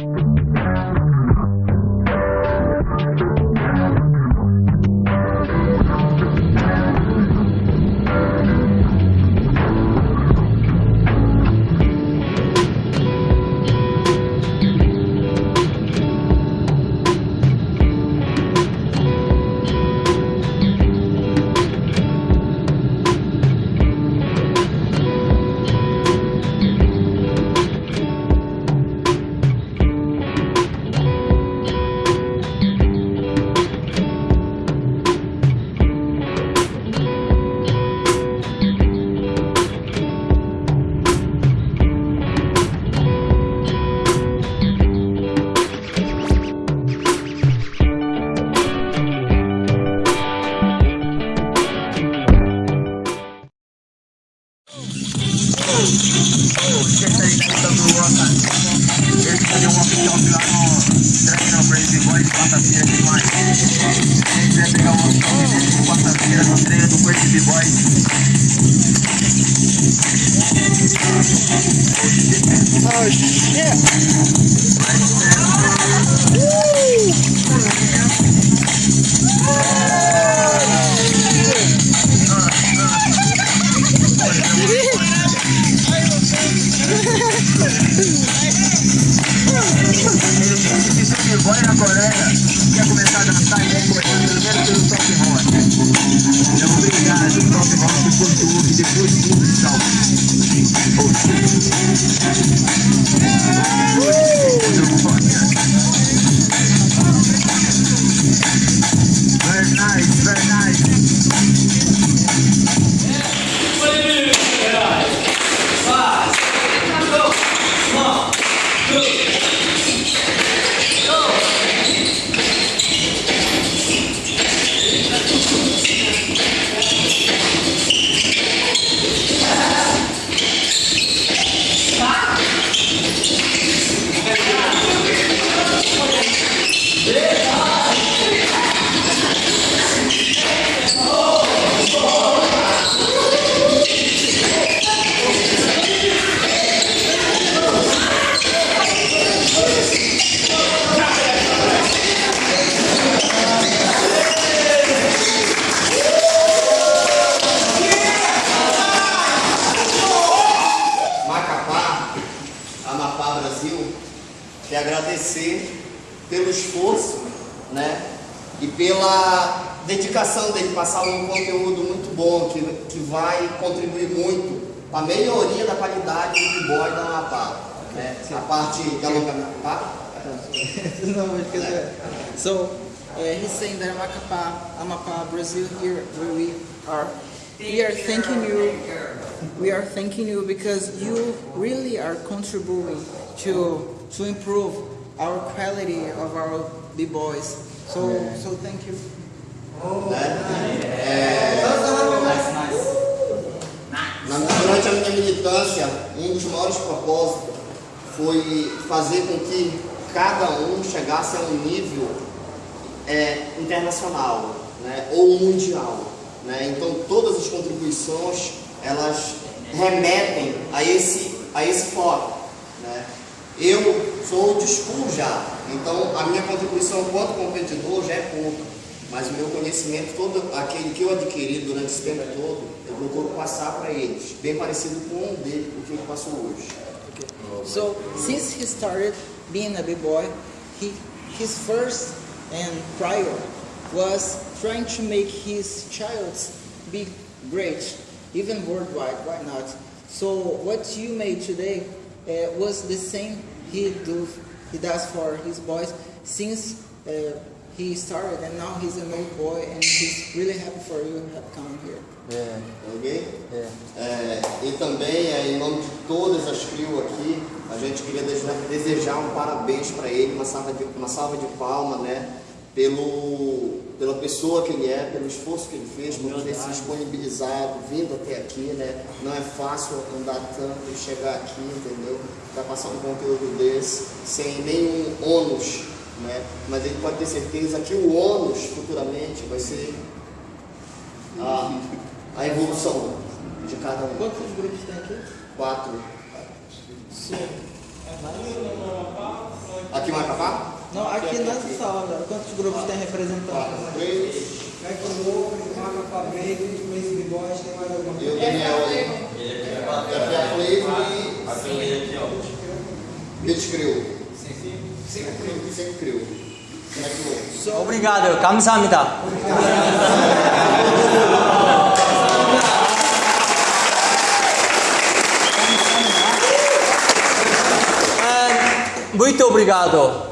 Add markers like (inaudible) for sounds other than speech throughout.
Oh disse que boy na Coreia quer começar a dançar e vem começando primeiro pelo top rock. Então, obrigado, top rock, por tudo depois tudo salve. Very Macapá, (laughs) dedicação dele passar um conteúdo muito bom que, que vai contribuir muito para a melhoria da qualidade do boy da Amapá, né? A parte de alongamento. Tá? no, because uh, so uh, he's saying that Amapá, Amapá, Brazil, here where we are, we are thanking you. We are thanking you because you really are contributing to to improve our quality of our b boys. So so thank you. Na- Durante a minha militância, um dos maiores propósitos foi fazer com que cada um chegasse a um nível é, internacional né, ou mundial. Né? Então, todas as contribuições elas remetem a esse, a esse foco. Né? Eu sou de school já, então a minha contribuição enquanto competidor já é pouca. Mas o meu conhecimento, todo aquele que eu adquiri durante esse tempo todo, eu procuro passar para eles, bem parecido com um dele, o que ele passou hoje. So since he started being a big boy, he his first and prior was trying to make his child be great, even worldwide. Why not? So what you made today uh, was the same he do he does for his boys since uh, he started, and now he's an old boy, and he's really happy for you have come here. Yeah, Ok? yeah. É, e também, é, em nome de todas as CRIO aqui, a gente queria desejar, desejar um parabéns para ele, uma salva de, uma salva de palma, né? Pelo, pela pessoa que ele é, pelo esforço que ele fez, por ter se disponibilizado, vindo até aqui, né? Não é fácil andar tanto e chegar aqui, entendeu? Para passar um conteúdo desse, sem nenhum ônus, né? Mas ele pode ter certeza que o ônus, futuramente, vai ser a, a evolução de cada um. Quantos grupos tem aqui? Quatro. Aqui vai acabar? Não, aqui nessa sala, quantos grupos tem representante? Quatro, três. Back Loucos, Marca Fabrega, Crazy B-Boys, tem mais alguma Eu, coisa? Daniel aí. É a Flavor e. Beat Crew. Cinco Crew. Back Loucos. Obrigado, 감사합니다. And muito obrigado.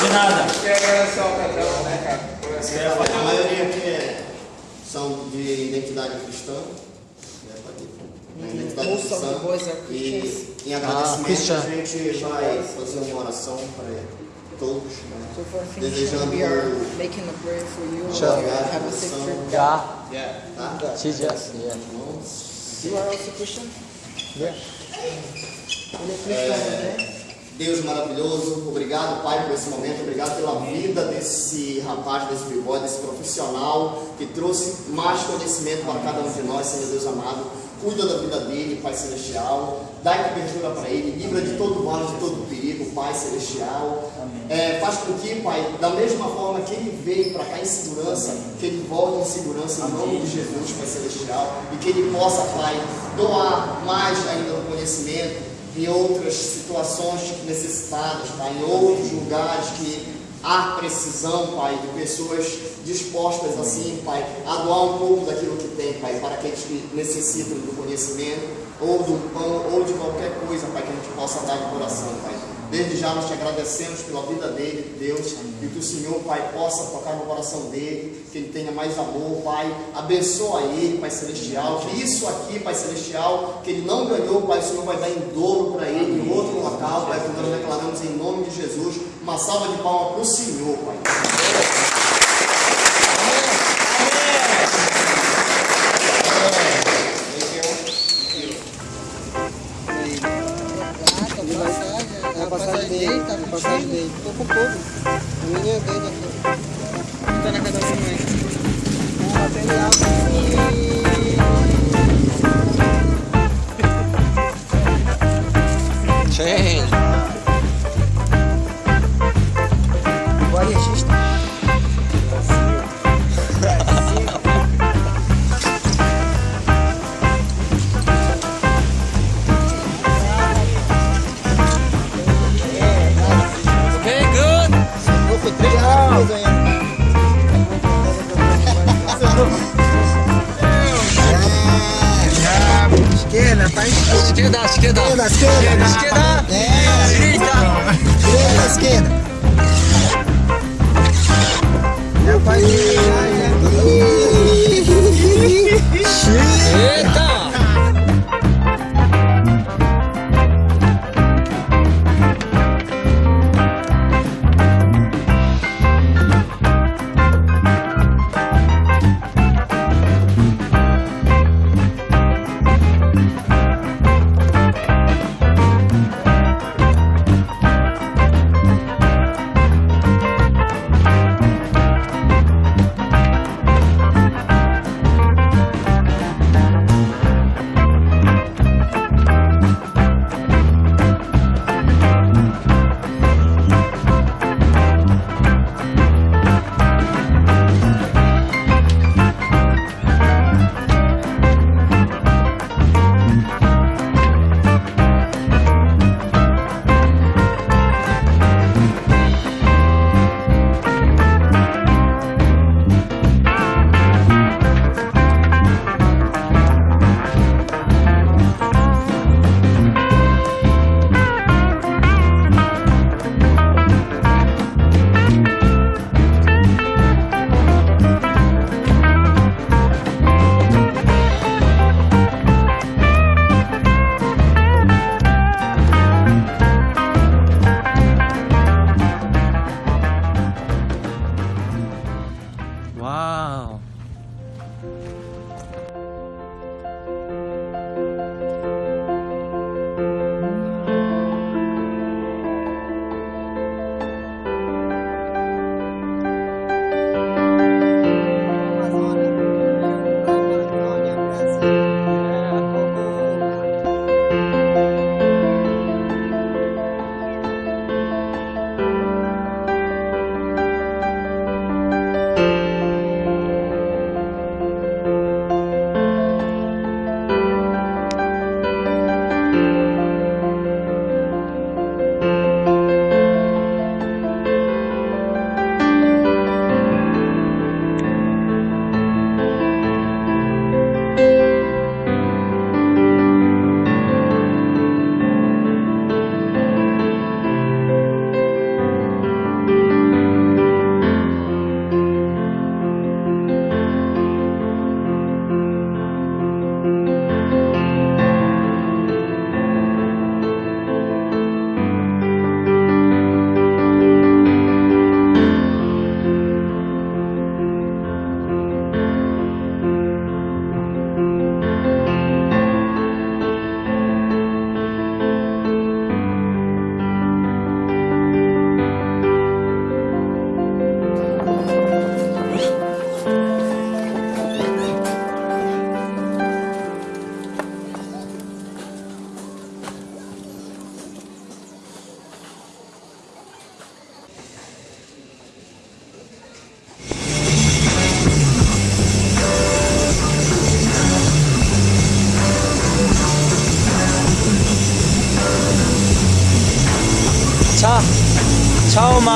De nada. Quer agradecer ao patrão, né, cara? Por essa A maioria aqui é, são de identidade cristã. momento da missão. E em agradecimento, ah, a gente vai fazer uma oração para todos, né? So Desejando we are making a prayer for you. Sure. Yeah. Have a safe trip. Yeah. Yeah. Tá? She just, yeah. You are also Christian? Yeah. É, é cristão, né? Deus maravilhoso, obrigado Pai por esse momento, obrigado pela vida desse rapaz, desse bigode, desse profissional que trouxe mais conhecimento para cada um de nós, Senhor Deus amado. Cuida da vida dele, Pai Celestial, dá cobertura para ele, livra de todo mal, de todo perigo, Pai Celestial. É, faz com que, Pai, da mesma forma que ele veio para cá em segurança, que ele volte em segurança em nome de Jesus, Pai Celestial, e que ele possa, Pai, doar mais ainda do conhecimento em outras situações necessitadas, Pai, em outros lugares que há precisão, Pai, de pessoas dispostas assim, Pai, a doar um pouco daquilo que tem, Pai, para aqueles que necessitam do conhecimento, ou do pão, ou de qualquer coisa, Pai, que a gente possa dar de coração, Pai. Desde já nós te agradecemos pela vida dele, Deus, e que o Senhor, Pai, possa tocar no coração dele, que ele tenha mais amor, Pai. Abençoa ele, Pai Celestial. Que isso aqui, Pai Celestial, que ele não ganhou, Pai, o Senhor vai dar em dobro para ele em outro local, Pai, que nós declaramos em nome de Jesus. Uma salva de palmas para o Senhor, Pai. É a passagem dele, é a passagem dele. Tô com pouco. A minha é dele aqui. Tá Esquerda, esquerda. esquerda, Direita. direita, esquerda.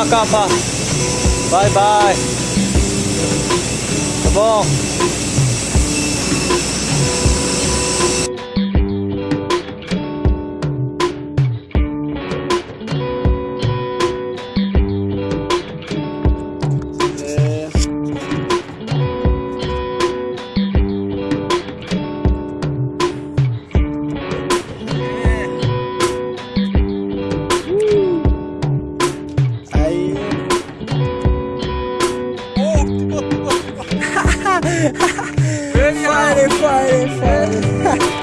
Macapa. Bye, bye. Tá bom. Friday, Friday, Friday.